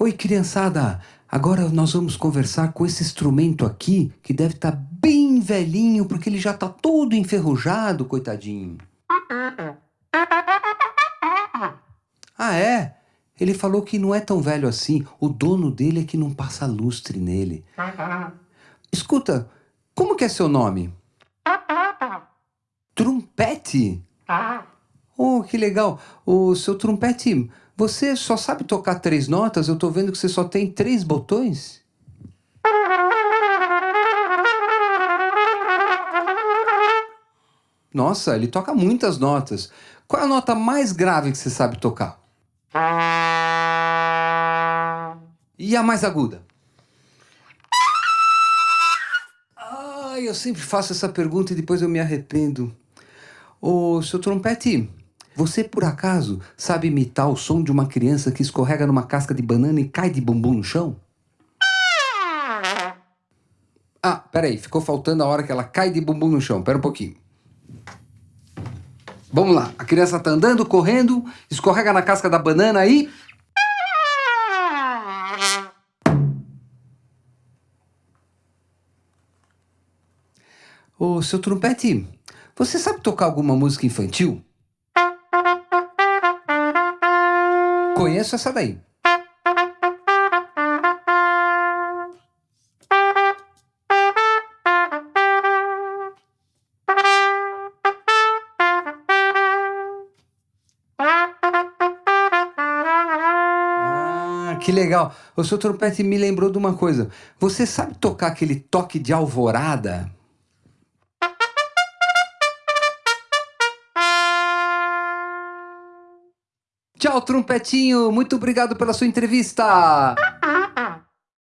Oi, criançada! Agora nós vamos conversar com esse instrumento aqui, que deve estar tá bem velhinho, porque ele já está todo enferrujado, coitadinho. Ah, é? Ele falou que não é tão velho assim. O dono dele é que não passa lustre nele. Escuta, como que é seu nome? Trumpete? Oh, que legal. O seu trompete, você só sabe tocar três notas? Eu tô vendo que você só tem três botões. Nossa, ele toca muitas notas. Qual é a nota mais grave que você sabe tocar? E a mais aguda? Ai, eu sempre faço essa pergunta e depois eu me arrependo. Ô, seu trompete, você por acaso sabe imitar o som de uma criança que escorrega numa casca de banana e cai de bumbum no chão? Ah, peraí, ficou faltando a hora que ela cai de bumbum no chão. Pera um pouquinho. Vamos lá, a criança tá andando, correndo, escorrega na casca da banana e... Ô, seu trompete, você sabe tocar alguma música infantil? Conheço essa daí. Ah, que legal. O seu trompete me lembrou de uma coisa. Você sabe tocar aquele toque de alvorada? Tchau, trompetinho. Muito obrigado pela sua entrevista.